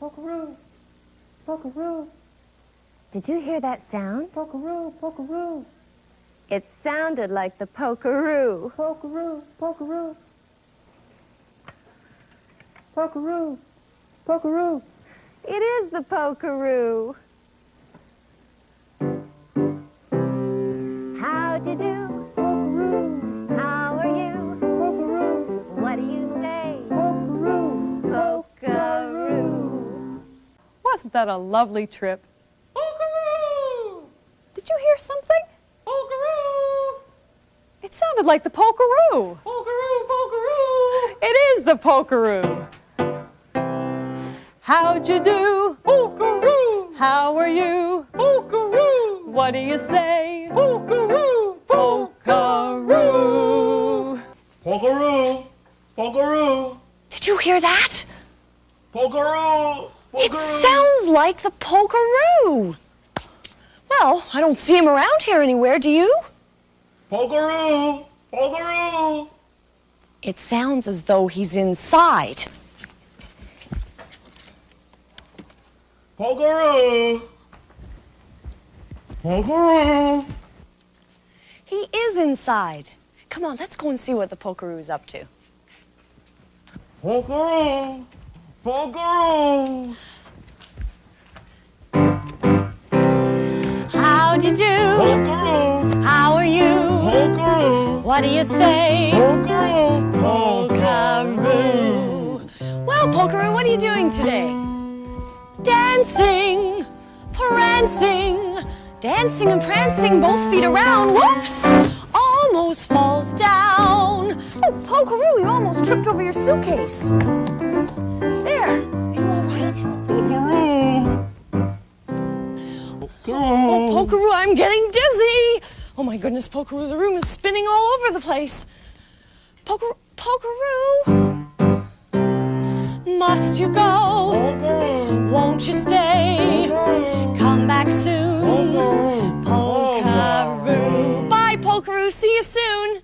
Pokeroo, pokeroo, Did you hear that sound? pokeroo, pokeroo, It sounded like the pokeroo. pokeroo, pokeroo, pokeroo, pokeroo. It is the pokeroo. How'd you do? Pokeroo, Wasn't that a lovely trip? Did you hear something? It sounded like the pokeroo. It is the pokeroo. How'd you do? How are you? What do you say? Pokeroo. Pokeroo! Pokeroo! Did you hear that? Pokeroo! It sounds like the pokeroo. Well, I don't see him around here anywhere, do you? Pokeroo! Pokeroo! It sounds as though he's inside. Pokeroo! Pokeroo! He is inside. Come on, let's go and see what the pokeroo's up to. Pokeroo! Pokeroo! How'd you do? Pokeroo! How are you? Pokeroo! What do you say? Pokeroo! Pokeroo. Well, Pokeroo, what are you doing today? Dancing, prancing, dancing and prancing, both feet around. Whoops! Almost falls down. Oh, Pokeroo, you almost tripped over your suitcase. Pokeroo, I'm getting dizzy. Oh my goodness, Pokeroo, the room is spinning all over the place. Poker, Pokeroo. Must you go? Pokeroo! Won't you stay? Come back soon. Pokeroo! Pokeroo. Bye, Pokeroo. See you soon.